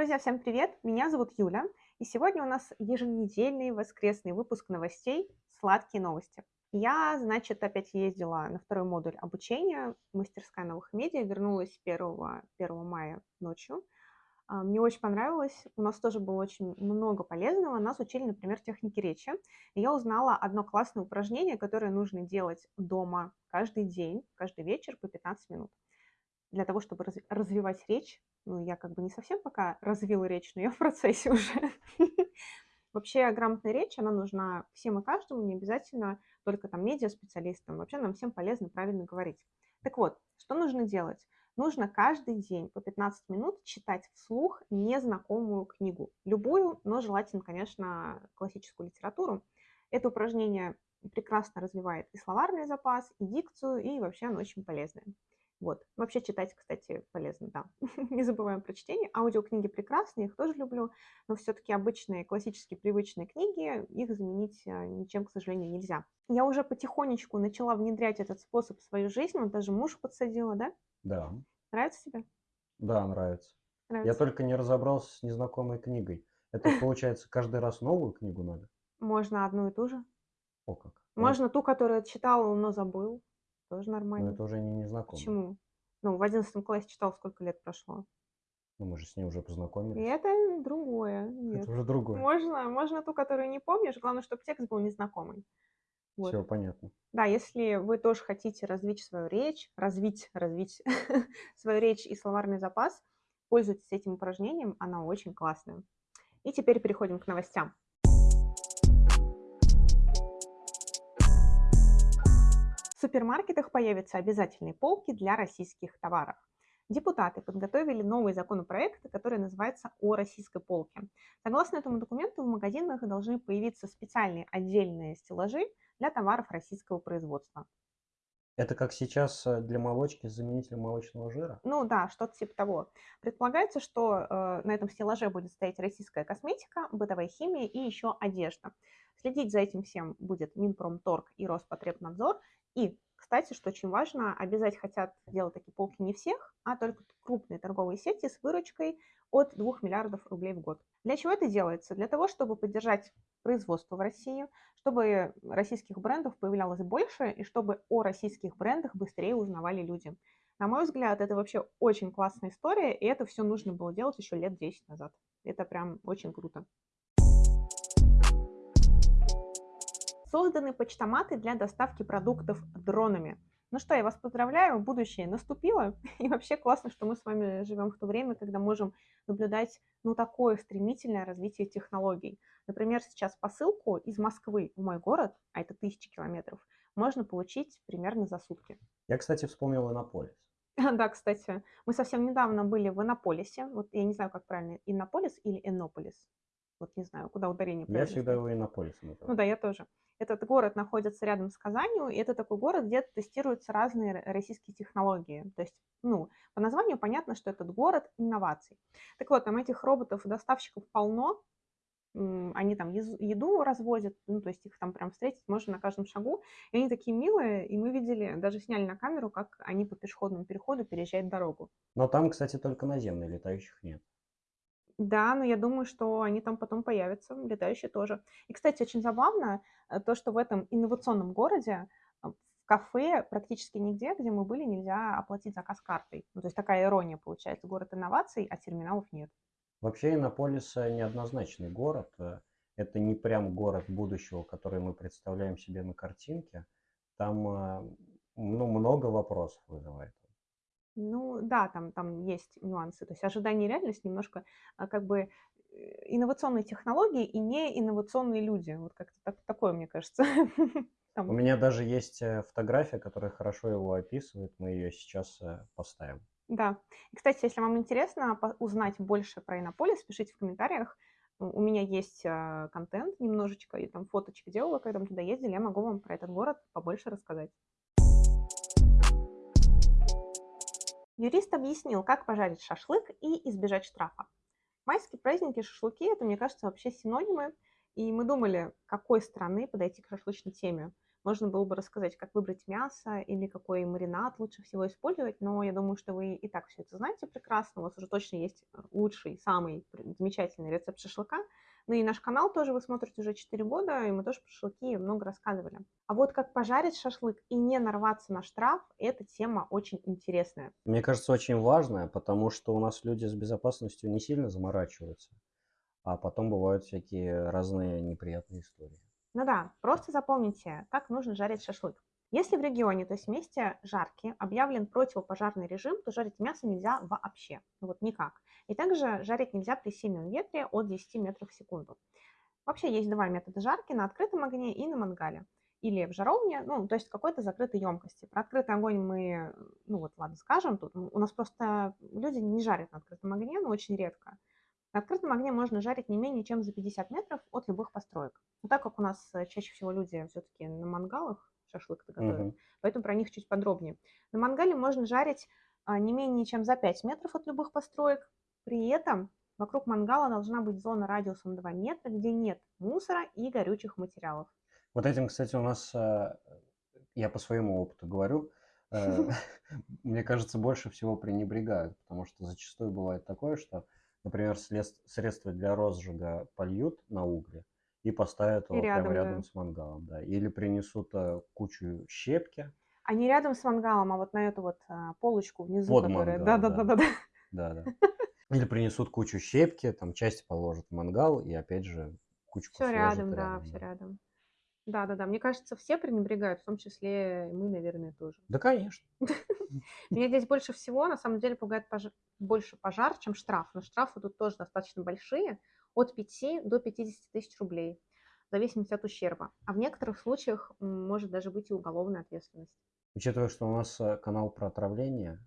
Друзья, всем привет! Меня зовут Юля, и сегодня у нас еженедельный воскресный выпуск новостей «Сладкие новости». Я, значит, опять ездила на второй модуль обучения «Мастерская новых медиа», вернулась 1, 1 мая ночью. А, мне очень понравилось, у нас тоже было очень много полезного. Нас учили, например, техники речи. Я узнала одно классное упражнение, которое нужно делать дома каждый день, каждый вечер по 15 минут для того, чтобы развивать речь. Ну, я как бы не совсем пока развила речь, но я в процессе уже. Вообще грамотная речь, она нужна всем и каждому, не обязательно только там медиа-специалистам. Вообще нам всем полезно правильно говорить. Так вот, что нужно делать? Нужно каждый день по 15 минут читать вслух незнакомую книгу. Любую, но желательно, конечно, классическую литературу. Это упражнение прекрасно развивает и словарный запас, и дикцию, и вообще оно очень полезное. Вот. Вообще читать, кстати, полезно, да. Не забываем про чтение. Аудиокниги прекрасные, их тоже люблю, но все-таки обычные, классические, привычные книги, их заменить э, ничем, к сожалению, нельзя. Я уже потихонечку начала внедрять этот способ в свою жизнь, вот даже муж подсадила, да? Да. Нравится тебе? Да, нравится. Нравится. Я только не разобрался с незнакомой книгой. Это, получается, каждый раз новую книгу надо? Можно одну и ту же. О как. Можно ту, которую читал, но забыл. Тоже Но нормально. это уже не незнакомый. Почему? Ну, в одиннадцатом классе читал, сколько лет прошло. Ну, мы же с ней уже И познакомились. это другое. Нет. Это уже другое. Можно, можно ту, которую не помнишь. Главное, чтобы текст был незнакомый. Вот. Все понятно. Да, если вы тоже хотите развить свою речь, развить, развить свою речь и словарный запас, пользуйтесь этим упражнением, оно очень классное. И теперь переходим к новостям. В супермаркетах появятся обязательные полки для российских товаров. Депутаты подготовили новый законопроект, который называется «О российской полке». Согласно этому документу, в магазинах должны появиться специальные отдельные стеллажи для товаров российского производства. Это как сейчас э, для молочки с заменителем молочного жира? Ну да, что-то типа того. Предполагается, что э, на этом стеллаже будет стоять российская косметика, бытовая химия и еще одежда. Следить за этим всем будет Минпромторг и Роспотребнадзор. И, кстати, что очень важно, обязать хотят делать такие полки не всех, а только крупные торговые сети с выручкой от 2 миллиардов рублей в год. Для чего это делается? Для того, чтобы поддержать производство в России, чтобы российских брендов появлялось больше и чтобы о российских брендах быстрее узнавали люди. На мой взгляд, это вообще очень классная история, и это все нужно было делать еще лет 10 назад. Это прям очень круто. Созданы почтоматы для доставки продуктов дронами. Ну что, я вас поздравляю, будущее наступило. И вообще классно, что мы с вами живем в то время, когда можем наблюдать ну, такое стремительное развитие технологий. Например, сейчас посылку из Москвы в мой город, а это тысячи километров, можно получить примерно за сутки. Я, кстати, вспомнил Иннополис. Да, кстати, мы совсем недавно были в Иннополисе. Вот я не знаю, как правильно, Иннополис или Иннополис. Вот не знаю, куда ударение Я всегда его Иннополисом Ну называю. да, я тоже. Этот город находится рядом с Казанью, и это такой город, где тестируются разные российские технологии. То есть, ну, по названию понятно, что этот город инноваций. Так вот, там этих роботов-доставщиков полно, они там еду развозят, ну, то есть их там прям встретить можно на каждом шагу, и они такие милые, и мы видели, даже сняли на камеру, как они по пешеходному переходу переезжают дорогу. Но там, кстати, только наземные, летающих нет. Да, но я думаю, что они там потом появятся, летающие тоже. И, кстати, очень забавно э, то, что в этом инновационном городе э, в кафе практически нигде, где мы были, нельзя оплатить заказ картой. Ну, то есть такая ирония получается. Город инноваций, а терминалов нет. Вообще Иннополис э, неоднозначный город. Это не прям город будущего, который мы представляем себе на картинке. Там ну, много вопросов вызывает. Ну, да, там, там есть нюансы. То есть ожидание и реальность немножко а, как бы э, инновационные технологии и не инновационные люди. Вот как-то так, такое, мне кажется. У меня даже есть э, фотография, которая хорошо его описывает. Мы ее сейчас э, поставим. Да. И, кстати, если вам интересно узнать больше про Иннополис, пишите в комментариях. У меня есть контент немножечко, и там фоточки делала, когда мы туда ездили, я могу вам про этот город побольше рассказать. Юрист объяснил, как пожарить шашлык и избежать штрафа. Майские праздники, шашлыки – это, мне кажется, вообще синонимы. И мы думали, какой страны подойти к шашлычной теме. можно было бы рассказать, как выбрать мясо или какой маринад лучше всего использовать, но я думаю, что вы и так все это знаете прекрасно, у вас уже точно есть лучший, самый замечательный рецепт шашлыка, ну и наш канал тоже вы смотрите уже 4 года, и мы тоже про шашлыки много рассказывали. А вот как пожарить шашлык и не нарваться на штраф, эта тема очень интересная. Мне кажется, очень важная, потому что у нас люди с безопасностью не сильно заморачиваются, а потом бывают всякие разные неприятные истории. Ну да, просто запомните, как нужно жарить шашлык. Если в регионе, то есть в месте жарки, объявлен противопожарный режим, то жарить мясо нельзя вообще, ну вот никак. И также жарить нельзя при сильном ветре от 10 метров в секунду. Вообще есть два метода жарки, на открытом огне и на мангале. Или в жаровне, ну, то есть какой-то закрытой емкости. Про открытый огонь мы, ну вот ладно, скажем, тут у нас просто люди не жарят на открытом огне, но очень редко. На открытом огне можно жарить не менее чем за 50 метров от любых построек. Но так как у нас э, чаще всего люди все-таки на мангалах шашлык-то готовят, угу. поэтому про них чуть подробнее. На мангале можно жарить а, не менее чем за 5 метров от любых построек. При этом вокруг мангала должна быть зона радиусом 2 метра, где нет мусора и горючих материалов. Вот этим, кстати, у нас, э, я по своему опыту говорю, э, мне кажется, больше всего пренебрегают, потому что зачастую бывает такое, что например, средства для розжига польют на угле и поставят его и рядом, прямо рядом да. с мангалом, да. Или принесут а, кучу щепки. А не рядом с мангалом, а вот на эту вот а, полочку внизу, Под которая... Мангал, да, да, да, да, да. Да, да. Или принесут кучу щепки, там часть положат в мангал и опять же кучку Все рядом, да, рядом, все рядом. Да, да, да. Мне кажется, все пренебрегают, в том числе мы, наверное, тоже. Да, конечно. Меня здесь больше всего, на самом деле, пугает больше пожар, чем штраф. Но штрафы тут тоже достаточно большие, от 5 до 50 тысяч рублей, в зависимости от ущерба. А в некоторых случаях может даже быть и уголовная ответственность. Учитывая, что у нас э, канал про отравление,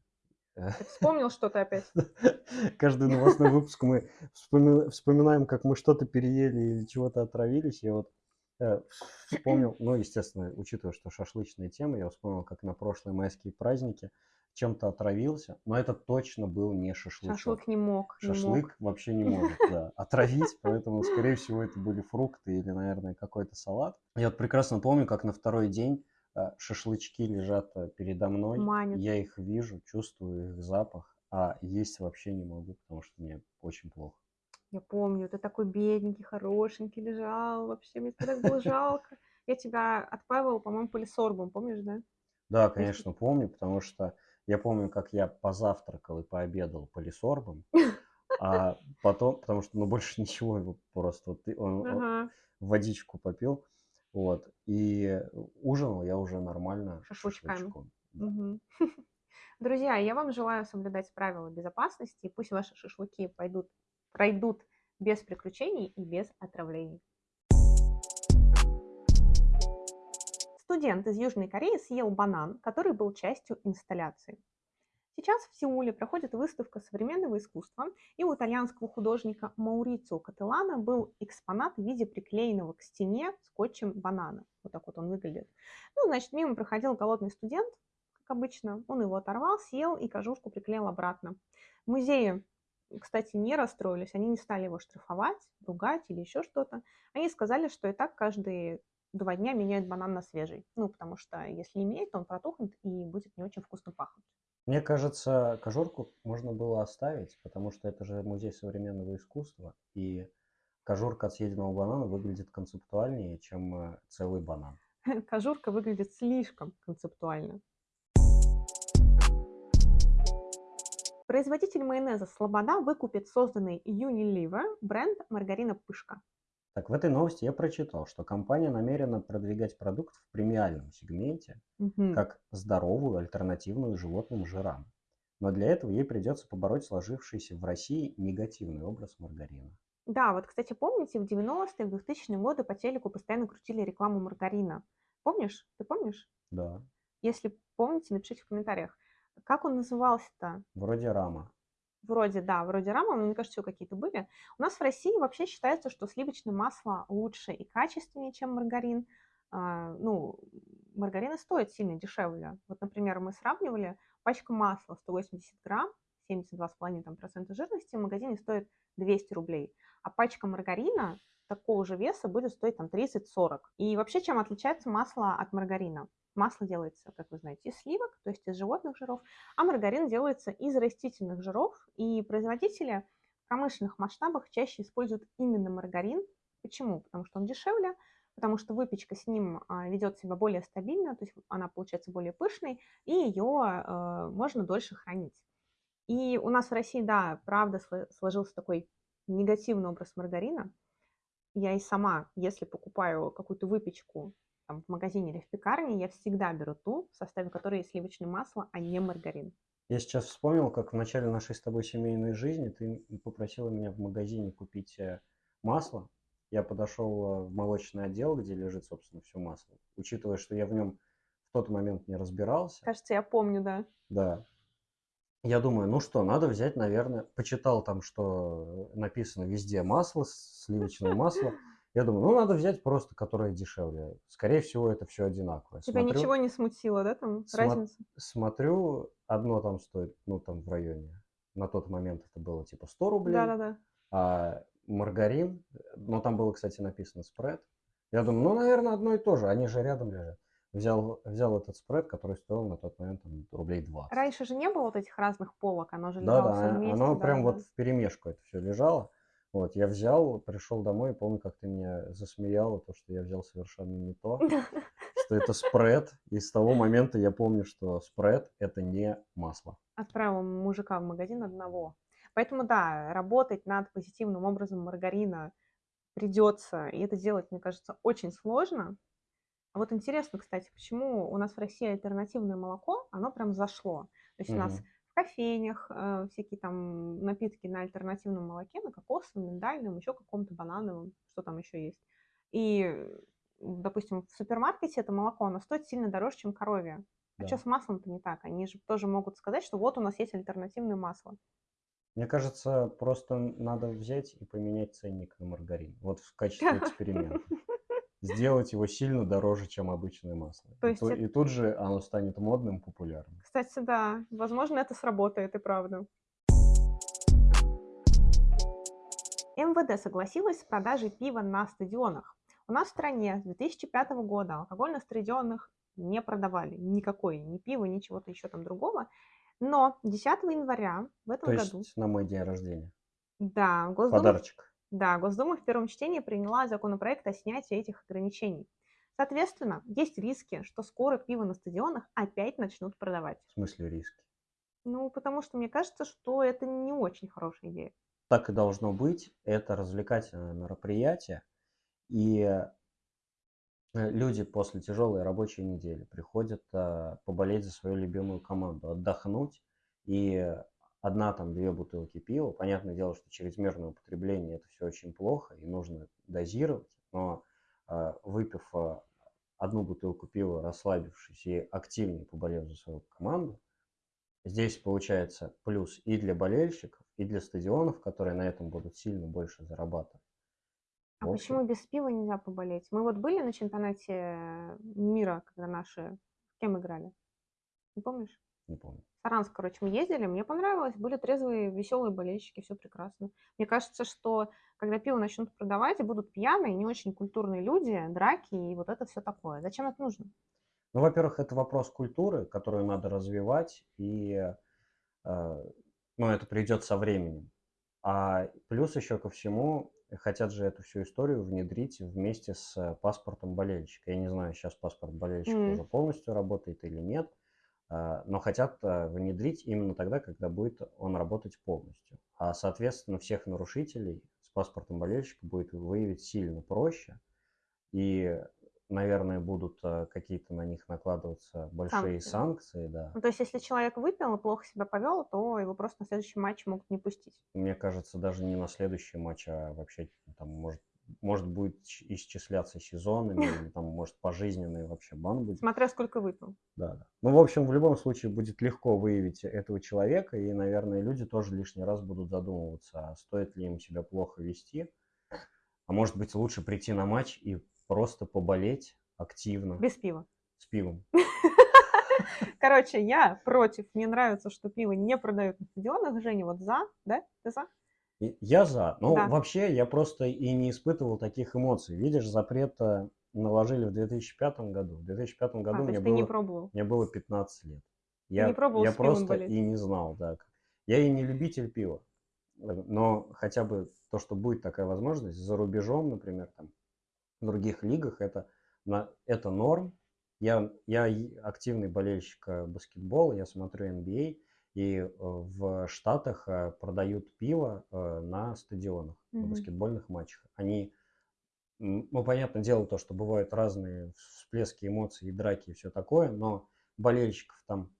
э, ты вспомнил что-то опять? Каждый новостной выпуск мы вспоминаем, как мы что-то переели или чего-то отравились. И вот Э, вспомнил, ну, естественно, учитывая, что шашлычная тема, я вспомнил, как на прошлые майские праздники чем-то отравился, но это точно был не шашлык. Шашлык не мог. Шашлык не мог. вообще не может, да, отравить, поэтому, скорее всего, это были фрукты или, наверное, какой-то салат. Я вот прекрасно помню, как на второй день э, шашлычки лежат э, передо мной, Манят. я их вижу, чувствую их запах, а есть вообще не могу, потому что мне очень плохо. Я помню, ты такой бедненький, хорошенький лежал, вообще мне так было жалко. Я тебя отпаивала, по-моему, полисорбом, помнишь, да? Да, конечно, помню, потому что я помню, как я позавтракал и пообедал полисорбом, а потом, потому что, ну, больше ничего, его просто вот, он, ага. он водичку попил, вот, и ужинал я уже нормально шашлычками. Угу. Друзья, я вам желаю соблюдать правила безопасности, и пусть ваши шашлыки пойдут пройдут без приключений и без отравлений. Студент из Южной Кореи съел банан, который был частью инсталляции. Сейчас в Сеуле проходит выставка современного искусства, и у итальянского художника Маурицио Кателана был экспонат в виде приклеенного к стене скотчем банана. Вот так вот он выглядит. Ну, значит, мимо проходил голодный студент, как обычно. Он его оторвал, съел и кожушку приклеил обратно. В музее кстати, не расстроились, они не стали его штрафовать, ругать или еще что-то. Они сказали, что и так каждые два дня меняют банан на свежий. Ну, потому что если менять, то он протухнет и будет не очень вкусно пахнуть. Мне кажется, кожурку можно было оставить, потому что это же музей современного искусства, и кожурка от съеденного банана выглядит концептуальнее, чем э, целый банан. Кожурка выглядит слишком концептуально. Производитель майонеза Слобода выкупит созданный Unilever бренд маргарина Пышка. Так, в этой новости я прочитал, что компания намерена продвигать продукт в премиальном сегменте угу. как здоровую альтернативную животным жирам. Но для этого ей придется побороть сложившийся в России негативный образ маргарина. Да, вот, кстати, помните, в 90-е, в 2000-е годы по телеку постоянно крутили рекламу маргарина. Помнишь? Ты помнишь? Да. Если помните, напишите в комментариях. Как он назывался-то? Вроде рама. Вроде, да, вроде рама, но мне кажется, еще какие-то были. У нас в России вообще считается, что сливочное масло лучше и качественнее, чем маргарин. А, ну, маргарины стоят сильно дешевле. Вот, например, мы сравнивали пачка масла 180 грамм, 72,5% жирности в магазине стоит 200 рублей, а пачка маргарина такого же веса будет стоить там 30-40. И вообще, чем отличается масло от маргарина? Масло делается, как вы знаете, из сливок, то есть из животных жиров, а маргарин делается из растительных жиров, и производители в промышленных масштабах чаще используют именно маргарин. Почему? Потому что он дешевле, потому что выпечка с ним а, ведет себя более стабильно, то есть она получается более пышной, и ее э, можно дольше хранить. И у нас в России, да, правда сложился такой негативный образ маргарина. Я и сама, если покупаю какую-то выпечку там, в магазине или в пекарне, я всегда беру ту, в составе которой есть сливочное масло, а не маргарин. Я сейчас вспомнил, как в начале нашей с тобой семейной жизни ты попросила меня в магазине купить э, масло. Я подошел э, в молочный отдел, где лежит, собственно, все масло. Учитывая, что я в нем в тот момент не разбирался. Кажется, я помню, да. Да. Я думаю, ну что, надо взять, наверное, почитал там, что написано везде масло, сливочное масло. Я думаю, ну надо взять просто, которое дешевле. Скорее всего, это все одинаковое. Тебя смотрю, ничего не смутило, да, там смо- разница? Смотрю, одно там стоит, ну там в районе, на тот момент это было типа 100 рублей. Да-да-да. А маргарин, ну там было, кстати, написано спред. Я думаю, ну, наверное, одно и то же, они же рядом лежат взял, взял этот спред, который стоил на тот момент там, рублей 20. Раньше же не было вот этих разных полок, оно же да, лежало да, все вместе. Оно да, прям да. вот в перемешку это все лежало. Вот, я взял, пришел домой и помню, как ты меня засмеяла, то, что я взял совершенно не то, что это спред. И с того момента я помню, что спред – это не масло. Отправил мужика в магазин одного. Поэтому, да, работать над позитивным образом маргарина придется, и это делать, мне кажется, очень сложно, а вот интересно, кстати, почему у нас в России альтернативное молоко, оно прям зашло. То есть у нас кофейнях э, всякие там напитки на альтернативном молоке, на кокосовом, миндальном, еще каком-то банановом, что там еще есть. И, допустим, в супермаркете это молоко, оно стоит сильно дороже, чем коровье. А что с маслом-то не так? Они же тоже могут сказать, что вот у нас есть альтернативное масло. Мне кажется, просто надо взять и поменять ценник на маргарин. Вот в качестве эксперимента сделать его сильно дороже, чем обычное масло. То есть и, это... и тут же оно станет модным, популярным. Кстати, да, возможно, это сработает, и правда. МВД согласилась с продажей пива на стадионах. У нас в стране с 2005 года алкоголь на стадионах не продавали. Никакой, ни пива, ни чего-то еще там другого. Но 10 января в этом То году... есть на мой день рождения. Да, Госдума... Подарочек. Да, Госдума в первом чтении приняла законопроект о снятии этих ограничений. Соответственно, есть риски, что скоро пиво на стадионах опять начнут продавать. В смысле риски? Ну, потому что мне кажется, что это не очень хорошая идея. Так и должно быть. Это развлекательное мероприятие. И э, люди после тяжелой рабочей недели приходят а, поболеть за свою любимую команду, отдохнуть и одна там две бутылки пива. Понятное дело, что чрезмерное употребление это все очень плохо и нужно дозировать, но э, выпив э, одну бутылку пива, расслабившись и активнее поболев за свою команду, здесь получается плюс и для болельщиков, и для стадионов, которые на этом будут сильно больше зарабатывать. А почему без пива нельзя поболеть? Мы вот были на чемпионате мира, когда наши с кем играли? Не помнишь? Не помню. Саранск, короче, мы ездили, мне понравилось, были трезвые, веселые болельщики, все прекрасно. Мне кажется, что когда пиво начнут продавать, и будут пьяные, не очень культурные люди, драки и вот это все такое. Зачем это нужно? Ну, во-первых, это вопрос культуры, которую надо развивать, и э, ну, это придет со временем. А плюс еще ко всему, хотят же эту всю историю внедрить вместе с паспортом болельщика. Я не знаю, сейчас паспорт болельщика mm. уже полностью работает или нет. А, но хотят а, внедрить именно тогда, когда будет он работать полностью. А, соответственно, всех нарушителей с паспортом болельщика будет выявить сильно проще, и, наверное, будут а, какие-то на них накладываться большие санкции. санкции да. Ну, то есть, если человек выпил и плохо себя повел, то его просто на следующий матч могут не пустить. Мне кажется, даже не на следующий матч, а вообще там может может будет исчисляться сезонами, там, может, пожизненный вообще бан будет. Смотря сколько выпил. Да, да. Ну, в общем, в любом случае будет легко выявить этого человека, и, наверное, люди тоже лишний раз будут задумываться, а стоит ли им себя плохо вести. А может быть, лучше прийти на матч и просто поболеть активно. Без пива. С пивом. Короче, я против. Мне нравится, что пиво не продают на стадионах. Женя, вот за, да? Ты за? Я за. Ну, Да. вообще, я просто и не испытывал таких эмоций. Видишь, запрет э, наложили в 2005 году. В 2005 А, году то мне ты не было, пробовал. мне было 15 лет. Ты Я, не пробовал я просто болеть. и не знал, да. Я и не любитель пива. Э, Но хотя бы то, что будет такая возможность за рубежом, например, там, в других лигах, это, на, это норм. Я, я активный болельщик э, баскетбола, я смотрю NBA, и э, в Штатах э, продают пиво э, на стадионах, на Мгм. баскетбольных матчах. Они, ну, понятное дело, то, что бывают разные всплески эмоций и драки и все такое, но болельщиков там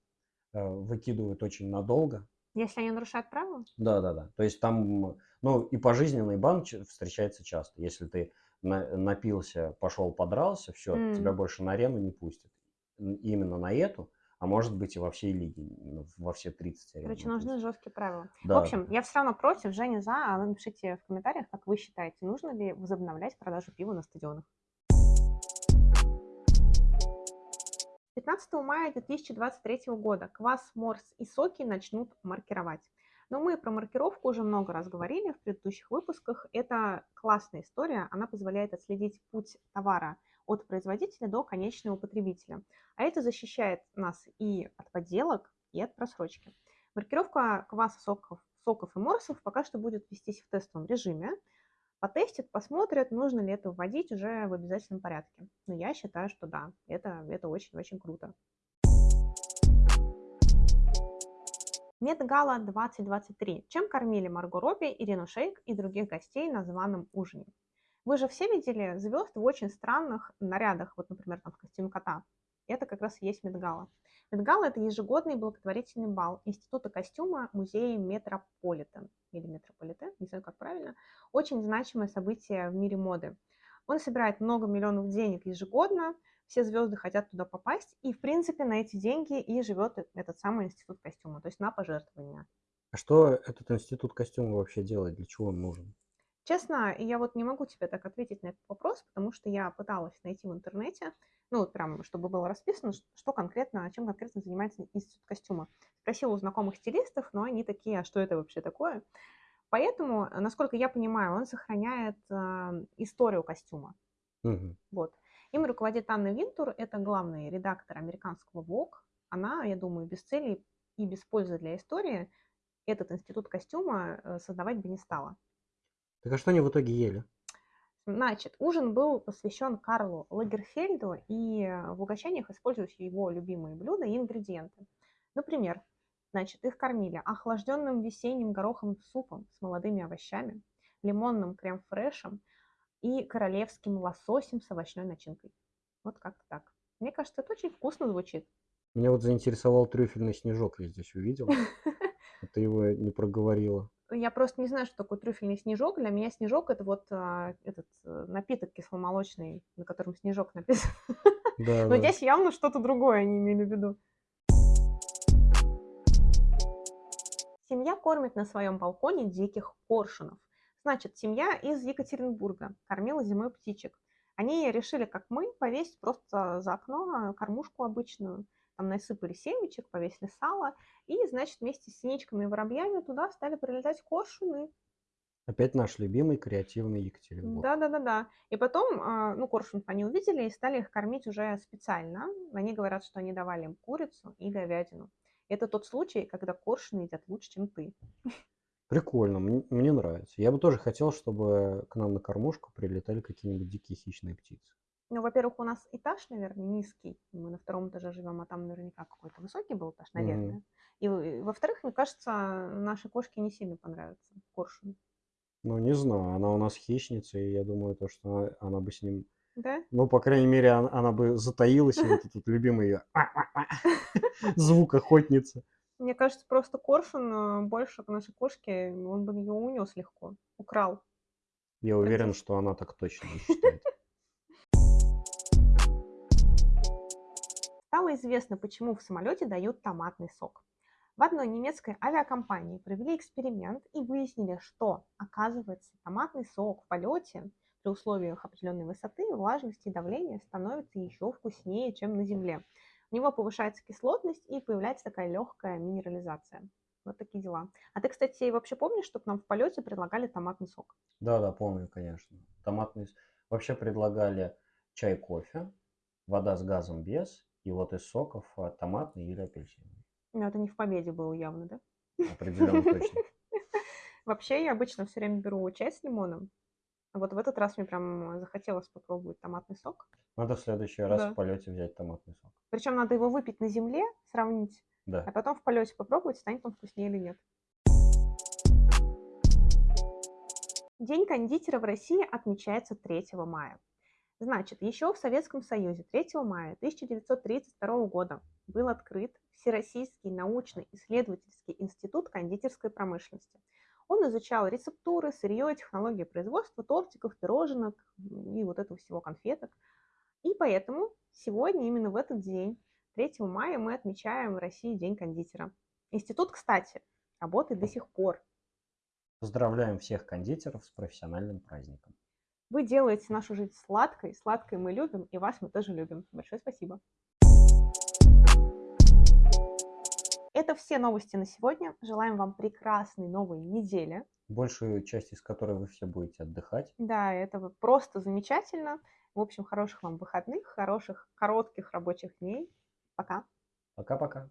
выкидывают очень надолго, Если они нарушают правила? да, да, да. То есть там, ну, и пожизненный бан встречается часто. Если ты на- напился, пошел, подрался, все, тебя М. больше на арену не пустят. Именно на эту, а может быть и во всей лиге, н- во все 30 арен Короче, нужны жесткие правила. В Да, общем, да. я все равно против, Женя за, а вы напишите в комментариях, как вы считаете, нужно ли возобновлять продажу пива на стадионах. 15 мая 2023 года квас, морс и соки начнут маркировать. Но мы про маркировку уже много раз говорили в предыдущих выпусках. Это классная история, она позволяет отследить путь товара от производителя до конечного потребителя. А это защищает нас и от подделок, и от просрочки. Маркировка кваса, соков, соков и морсов пока что будет вестись в тестовом режиме. Потестят, посмотрят, нужно ли это вводить уже в обязательном порядке. Но я считаю, что да, это, это очень-очень круто. Met Gala 2023. Чем кормили Марго Робби, Ирину Шейк и других гостей на званом ужине? Вы же все видели звезд в очень странных нарядах, вот, например, там в костюме кота. Это как раз и есть Met Gala. Met Gala – это ежегодный благотворительный бал Института костюма музея Метрополитен, или Метрополитен, не знаю, как правильно. Очень значимое событие в мире моды. Он собирает много миллионов денег ежегодно, все звезды хотят туда попасть, и, в принципе, на эти деньги и живет этот самый институт костюма, то есть на пожертвования. А что этот институт костюма вообще делает? Для чего он нужен? Честно, я вот не могу тебе так ответить на этот вопрос, потому что я пыталась найти в интернете, ну, вот прям, чтобы было расписано, что конкретно, чем конкретно занимается институт костюма. Спросила у знакомых стилистов, но они такие, а что это вообще такое? Поэтому, насколько я понимаю, он сохраняет э, историю костюма. Мгм. Вот. Им руководит Анна Винтур, это главный редактор американского Vogue. Она, я думаю, без цели и без пользы для истории этот институт костюма э, создавать бы не стала. Так а что они в итоге ели? Значит, ужин был посвящен Карлу Лагерфельду, и э, в угощениях используются его любимые блюда и ингредиенты. Например, значит, их кормили охлажденным весенним гороховым супом с молодыми овощами, лимонным крем-фрешем и королевским лососем с овощной начинкой. Вот как-то так. Мне кажется, это очень вкусно звучит. Меня вот заинтересовал трюфельный снежок, я здесь увидел. Ты его не проговорила. Я просто не знаю, что такое трюфельный снежок. Для меня снежок это вот а, этот э, напиток кисломолочный, на котором снежок написан. Да, Но да. здесь явно что-то другое они имели в виду. Семья кормит на своем балконе диких коршунов. Значит, семья из Екатеринбурга кормила зимой птичек. Они решили, как мы, повесить просто за окно кормушку обычную. Там насыпали семечек, повесили сало. И, значит, вместе с синичками и воробьями туда стали прилетать коршуны. Опять наш любимый креативный Екатеринбург. Да-да-да-да. И потом, а, ну, коршунов они увидели и стали их кормить уже специально. Они говорят, что они давали им курицу и говядину. Это тот случай, когда коршуны едят лучше, чем ты. Прикольно, мне, мне нравится. Я бы тоже хотел, чтобы к нам на кормушку прилетали какие-нибудь дикие хищные птицы. Ну, во-первых, у нас этаж, наверное, низкий. Мы на втором этаже живем, а там наверняка какой-то высокий был этаж, наверное. И, э, во-вторых, мне кажется, нашей кошке не сильно понравится коршун. Ну, не знаю, она у нас хищница, и я думаю, то, что она, она бы с ним... Да? Ну, по крайней мере, она, она бы затаилась, и вот этот любимый ее звук охотницы. Мне кажется, просто коршун э, больше к нашей кошке, он бы ее унес легко, украл. Я уверен, что она так точно не считает. Стало известно, почему в самолете дают томатный сок. В одной немецкой авиакомпании провели эксперимент и выяснили, что, оказывается, томатный сок в полете при условиях определенной высоты, влажности и давления становится еще вкуснее, чем на Земле. У него повышается кислотность и появляется такая легкая минерализация. Вот такие дела. А ты, кстати, вообще помнишь, что к нам в полете предлагали томатный сок? Да, да, помню, конечно. Томатный... Вообще предлагали чай, кофе, вода с газом без, и вот из соков а, томатный или апельсиновый. Ну, это не в победе было явно, да? Определенно точно. Вообще, я обычно все время беру чай с лимоном. А Вот в этот раз мне прям захотелось попробовать томатный сок. Надо в следующий раз Да. в полете взять томатный сок. Причем надо его выпить на земле, сравнить, а Да. потом в полете попробовать, станет он вкуснее или нет. День кондитера в России отмечается 3 мая. Значит, еще в Советском Союзе 3 мая 1932 года был открыт Всероссийский научно-исследовательский институт кондитерской промышленности. Он изучал рецептуры, сырье, технологии производства тортиков, пироженок и вот этого всего конфеток. И поэтому сегодня, именно в этот день, 3 мая, мы отмечаем в России День кондитера. Институт, кстати, работает до сих пор. Поздравляем всех кондитеров с профессиональным праздником. Вы делаете нашу жизнь сладкой, сладкой мы любим, и вас мы тоже любим. Большое спасибо. Это все новости на сегодня. Желаем вам прекрасной новой недели. Большую часть из которой вы все будете отдыхать. Да, это просто замечательно. В общем, хороших вам выходных, хороших коротких рабочих дней. Пока. Пока-пока.